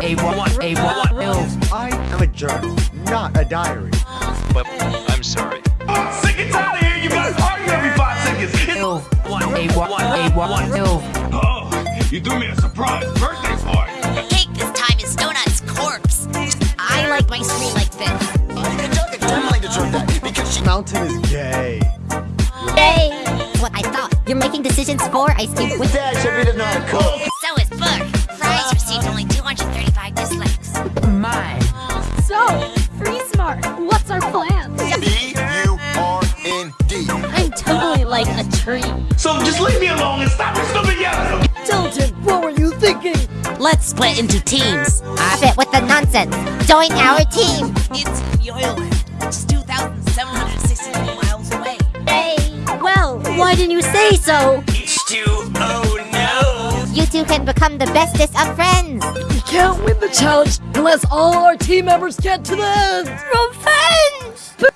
A one, a one, ilf. I am a journal, not a diary. But I'm sorry. I'm sick and tired of hearing you guys argue every five seconds. It's- Ilf. One, a one, a one, ilf. Oh, you threw me a surprise birthday party. Cake this time is Donut's corpse. I like my screen like this. Mountain is gay. Yay! What I thought. You're making decisions for Ice Cube with Dad should be the not cook. Like a tree. So just leave me alone and stop your stupid yelling. Tilted, what were you thinking? Let's split into teams. Stop it with the nonsense. Join our team. It's Yoyleland, just 2,763 miles away. Hey. Well, why didn't you say so? H2, oh no. You two can become the bestest of friends. We can't win the challenge unless all our team members get to the end. Revenge!